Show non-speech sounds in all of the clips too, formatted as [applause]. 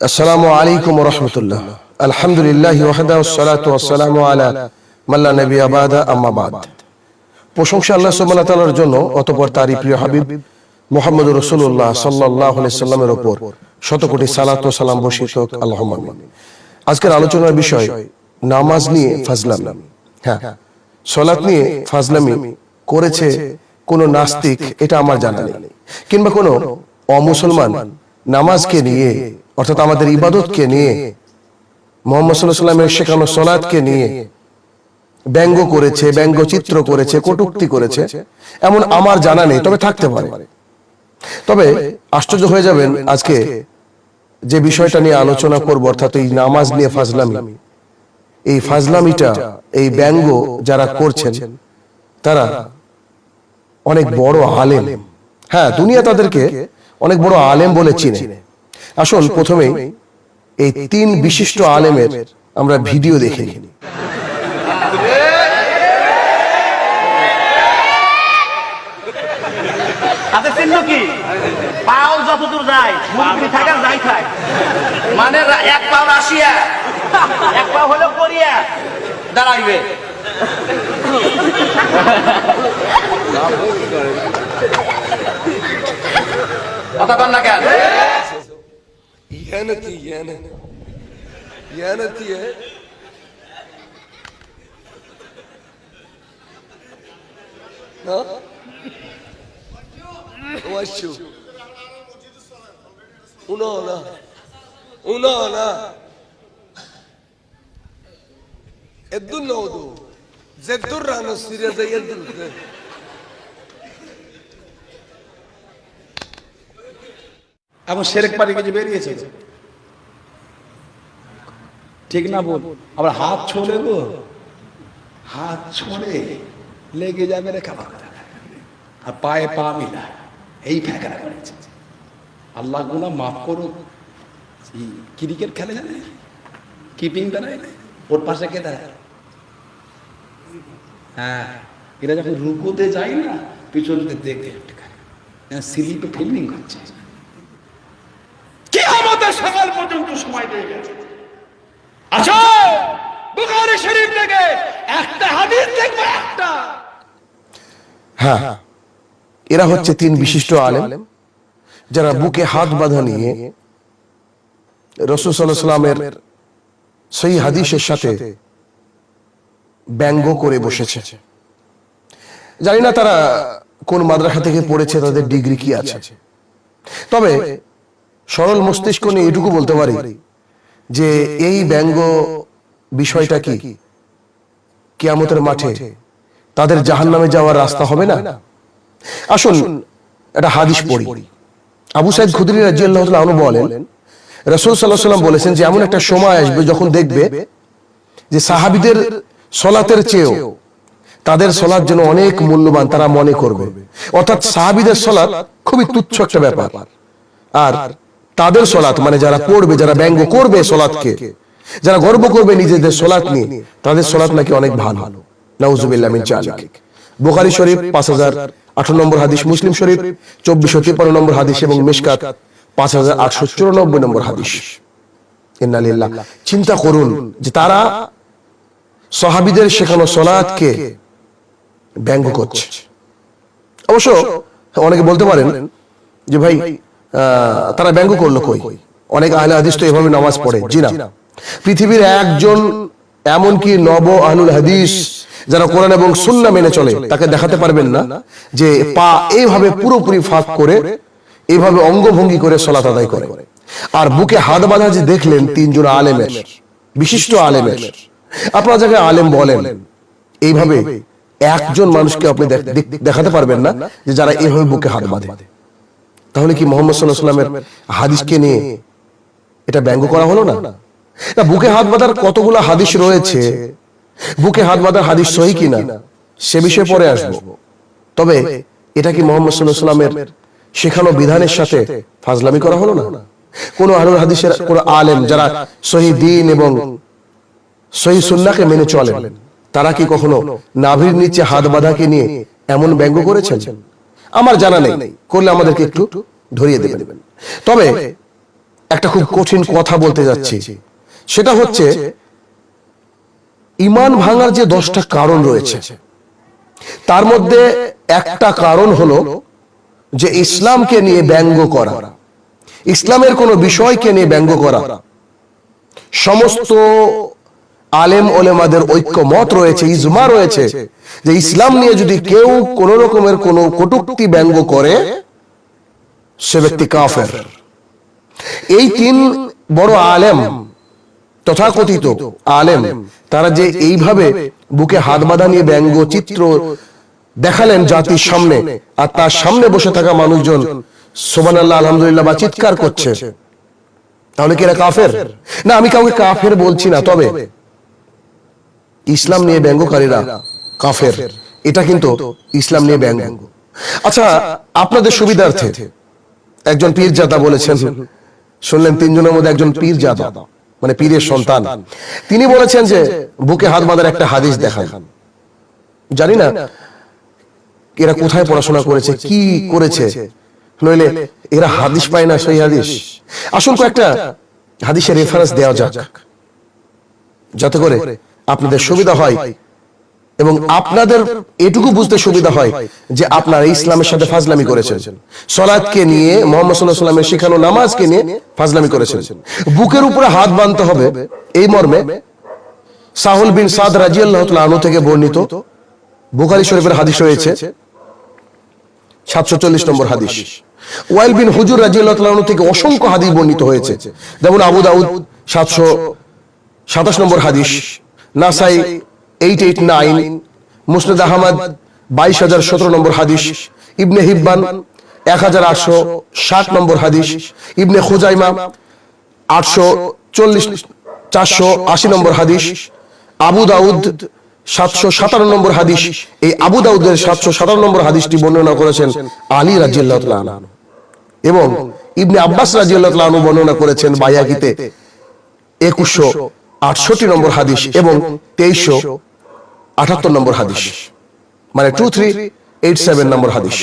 আসসালামু আলাইকুম রহমতুল্লাহ। আলহামদুলিল্লাহ মাল্লা নবী আবাদা আম্মা বাদ। প্রশংসা আল্লাহ জন্য প্রিয় হাবিব সাল্লামের শত কোটি সালাত ও সালাম আজকের আলোচনার বিষয়, নামাজ নিয়ে ফাজলামি। হ্যাঁ সালাত নিয়ে ফাজলামি করেছে কোন নাস্তিক, এটা আমার জানা নেই। কিংবা কোনো অমুসলমান নামাজকে নিয়ে অর্থাৎ আমাদের ইবাদতকে নিয়ে মোহাম্মদ সাল্লাহ সাল্লামের শেখানো সলাদকে নিয়ে ব্যঙ্গ করেছে ব্যঙ্গ চিত্র করেছে কটুক্তি করেছে এমন আমার জানা নেই তবে থাকতে পারে। তবে আশ্চর্য হয়ে যাবেন আজকে যে বিষয়টা নিয়ে আলোচনা করব অর্থাৎ এই নামাজ নিয়ে ফাজলামি। এই ফাজলামিটা এই ব্যঙ্গ যারা করছেন তারা অনেক বড় আলেম। হ্যাঁ দুনিয়া তাদেরকে অনেক বড় আলেম বলে চিনে। আসুন প্রথমেই এই তিন বিশিষ্ট আলেমের আমরা ভিডিও দেখে নিই তাদের চিহ্ন কি? পাও যতদূর যায় মুরগি থাকে যাই থাক। মানে এক পাও রাশিয়া। এক পাও হলো কোরিয়া। দাঁড়াইবে। [laughs] কথা কন না কেন ইয়ানতি ইয়ান ইয়ানতি না ওয়াশু উনো না উনো না ಎದ್ದು ನೋದು ಜದ್ದುರ್ರ ಅನ್ನೋ ಸೀರಿಯದ ಎದ್ದು এবং সেরেক পাড়ি কিছু বেরিয়েছে। ঠিক না বল? আবার হাত ছোড়ে গো। হাত ছোড়ে লেগে যাবে রেখা ভাঙা আর পায়ে পা মিলা এই ফ্যাঁকড়া করেছে। আল্লাহগুলা মাফ করুক। ক্রিকেট খেলে জানে কিপিং দাঁড়ায় ওর পাশে কে দাঁড়ায়? হ্যাঁ এরা যখন রুকুতে যায় না, পিছন দিকে দেখে স্লিপে ফিল্ডিং করছে। কি আমাদের সকাল পর্যন্ত সময় দিয়ে গেছে। আসো বুখারী শরীফ থেকে একটা হাদিস দেখব একটা। হ্যাঁ এরা হচ্ছে তিন বিশিষ্ট আলেম যারা বুকে হাত বাঁধা নিয়ে রসুল সাল্লামের সেই হাদিসের সাথে ব্যঙ্গ করে বসেছে। জানি না তারা কোন মাদ্রাসা থেকে পড়েছে তাদের ডিগ্রি কি আছে। তবে সরল মস্তিষ্ক নিয়ে এটুকু বলতে পারি যে এই ব্যঙ্গ বিষয়টা কি? কিয়ামতের মাঠে তাদের জাহান্নামে যাওয়ার রাস্তা হবে না? আসুন একটা হাদিস পড়ি। আবু সাইদ খুদরি রাজিয়াল্লাহ আনু বলেন, রসুল সাল্লাহ সাল্লাম বলেছেন যে এমন একটা সময় আসবে যখন দেখবে যে সাহাবিদের সলাতের চেয়েও তাদের সলাৎ যেন অনেক মূল্যবান তারা মনে করবে। অর্থাৎ সাহাবিদের সলাৎ খুবই তুচ্ছ একটা ব্যাপার। আর তাদের সলাৎ মানে যারা পড়বে, যারা ব্যঙ্গ করবে সলাৎকে, যারা গর্ব করবে নিজেদের সলাৎ নিয়ে, তাদের সলাৎ নাকি অনেক ভালো। নাউজুবিল্লাহ জালিক। বুখারী শরীফ পাঁচ হাজার আঠারো নম্বর হাদিস, মুসলিম শরীফ চব্বিশশো তিপ্পান্ন নম্বর হাদিস এবং মিশকাত পাঁচ হাজার আটশো চুরানব্বই নম্বর হাদিস। ইন্নালিল্লাহ। চিন্তা করুন যে তারা সাহাবিদের শেখানো সলাৎকে ব্যঙ্গ করছে। অবশ্য অনেকে বলতে পারেন যে ভাই তারা ব্যঙ্গ করল কই? অনেক আহলে হাদিস তো এভাবে নামাজ পড়ে। জি না। পৃথিবীর একজন এমনকি নব আহলুল হাদিস যারা কোরআন এবং সুন্নাহ মেনে চলে, তাকে দেখাতে পারবেন না যে পা এইভাবে পুরোপুরি ফাঁক করে, এইভাবে অঙ্গভঙ্গি করে সলাত আদায় করে। আর বুকে হাত বাঁধা যে দেখলেন তিনজন আলেমের, বিশিষ্ট আলেমের। আপনার জায়গায় আলেম বলেন, এইভাবে একজন মানুষকে আপনি দেখ- দেখ- দেখাতে পারবেন না যে যারা এইভাবে বুকে হাত বাঁধে। তাহলে কি মোহাম্মদ সাল্লাহ সাল্লামের হাদিসকে নিয়ে এটা ব্যঙ্গ করা হলো না? না, বুকে হাত বাঁধার কতগুলো হাদিস রয়েছে? বুকে হাত বাঁধার হাদিস সহি কিনা? সে বিষয়ে পরে আসব। তবে এটা কি মোহাম্মদ সাল্লাহ সাল্লামের শেখানো বিধানের সাথে ফাজলামি করা হলো না? কোন আহলুল হাদিসের কোন আলেম যারা সহি দিন এবং সহি সুন্নাকে মেনে চলেন, তারা কি কখনো নাভির নিচে হাত বাঁধাকে নিয়ে এমন ব্যঙ্গ করেছেন? আমার জানা নেই। করলে আমাদেরকে একটু ধরিয়ে দেবেন। তবে একটা খুব কঠিন কথা বলতে যাচ্ছি। সেটা হচ্ছে ইমান ভাঙার যে দশটা কারণ রয়েছে তার মধ্যে একটা কারণ হলো যে ইসলামকে নিয়ে ব্যঙ্গ করা। ইসলামের কোনো বিষয়কে নিয়ে ব্যঙ্গ করা। সমস্ত আলেম ওলেমাদের ঐক্য মত রয়েছে, ইজমা রয়েছে, যে ইসলাম নিয়ে যদি কেউ কোন রকমের কোন কটুক্তি ব্যঙ্গ করে, সে ব্যক্তি কাফের। এই তিন বড় আলেম, তথাকথিত আলেম, তারা যে এইভাবে বুকে হাত বাঁধা নিয়ে ব্যঙ্গ চিত্র দেখালেন জাতির সামনে, আর তার সামনে বসে থাকা মানুষজন সোমান আল্লাহ আলহামদুলিল্লাহ, বা চিৎকার করছে। তাহলে কি এরা কাফের? না, আমি কাউকে কাফের বলছি না, তবে ইসলাম নিয়ে ব্যঙ্গকারীরা কাফের। এটা কিন্তু ইসলাম নিয়ে ব্যঙ্গ। আচ্ছা আপনাদের সুবিধার্থে একজন পীরজাদা বলেছেন শুনলেন তিনজনের মধ্যে একজন পীরজাদা মানে পীরের সন্তান। তিনি বলেছেন যে বুকে হাত বাঁধার একটা হাদিস দেখান। জানি না এরা কোথায় পড়াশোনা করেছে কি করেছে। নইলে এরা হাদিস পায় না সেই হাদিস। আসুন কয়েকটা হাদিসের রেফারেন্স দেওয়া যাক। যাতে করে আপনাদের সুবিধা হয় এবং আপনাদের এটুকু বুঝতে সুবিধা হয় যে আপনারা ইসলামের সাথে ফাজলামি করেছেন। সলাদকে নিয়ে মোহাম্মদ সাল্লাহ সাল্লামের শেখানো নামাজকে নিয়ে ফাজলামি করেছেন। বুকের উপরে হাত বাঁধতে হবে। এই মর্মে সাহুল বিন সাদ রাজিয়াল্লাহ আনু থেকে বর্ণিত বুখারি শরীফের হাদিস রয়েছে। সাতশো চল্লিশ নম্বর হাদিস। ওয়াইল বিন হুজুর রাজিয়াল্লাহ থেকে অসংখ্য হাদিস বর্ণিত হয়েছে। যেমন আবু দাউদ সাতশো সাতাশ নম্বর হাদিস। নাসাই এইট এইট নাইন মুসনদ আহমদ, বাইশ হাজার সতেরো নম্বর হাদিস, ইবনে হিব্বান, এক হাজার আটশো ষাট নম্বর হাদিস, ইবনে খুজাইমা, আটশো চল্লিশ, চারশো আশি নম্বর হাদিস, আবু দাউদ, সাতশো সাতান্ন নম্বর হাদিস, এই আবু দাউদের সাতশো সাতান্ন নম্বর হাদিসটি বর্ণনা করেছেন আলী রাজিয়াল্লাহ। এবং ইবনে আব্বাস রাজিয়াল্লাহ বর্ণনা করেছেন বাইয়াকিতে একুশশো আটষট্টি নম্বর হাদিস এবং তেইশশো আটাত্তর নম্বর হাদিস। মানে টু থ্রি এইট সেভেন নম্বর হাদিস।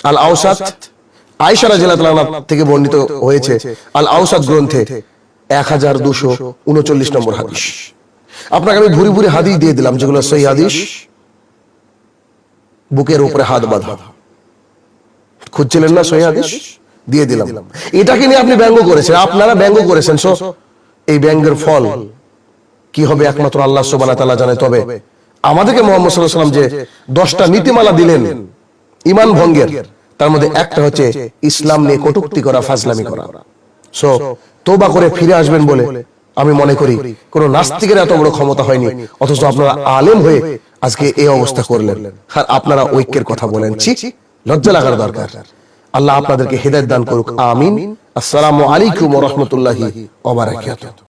আল আউসাদ আয়সা রাজিয়াল্লাহ থেকে বর্ণিত হয়েছে আল আউসাদ গ্রন্থে এক হাজার দুশো উনচল্লিশ নম্বর হাদিস। আপনাকে আমি ভুরি ভুরি হাদিস দিয়ে দিলাম, যেগুলো সেই হাদিস। বুকের উপরে হাত বাঁধা। খুঁজছিলেন না সহি হাদিস? দিয়ে দিলাম। এটাকে নিয়ে আপনি ব্যঙ্গ করেছেন, আপনারা ব্যঙ্গ করেছেন সো এই ব্যঙ্গের ফল কি হবে একমাত্র আল্লাহ সুবহানাহু ওয়া তাআলা জানে। তবে আমাদেরকে মোহাম্মদ আলাইহি যে দশটা নীতিমালা দিলেন, ইমান ভঙ্গের, তার মধ্যে একটা হচ্ছে ইসলাম নিয়ে কটূক্তি করা, ফাজলামি করা। সো তোবা করে ফিরে আসবেন বলে আমি মনে করি কোন নাস্তিকের এত বড় ক্ষমতা হয়নি, অথচ আপনারা আলেম হয়ে আজকে এই অবস্থা করলেন। আর আপনারা ঐক্যের কথা বলেন, ছি, লজ্জা লাগার দরকার। আল্লাহ আপনাদেরকে হেদায়েত দান করুক, আমিন। আসসালামু আলাইকুম রাহমাতুল্লাহি ওয়া বারাকাতুহু।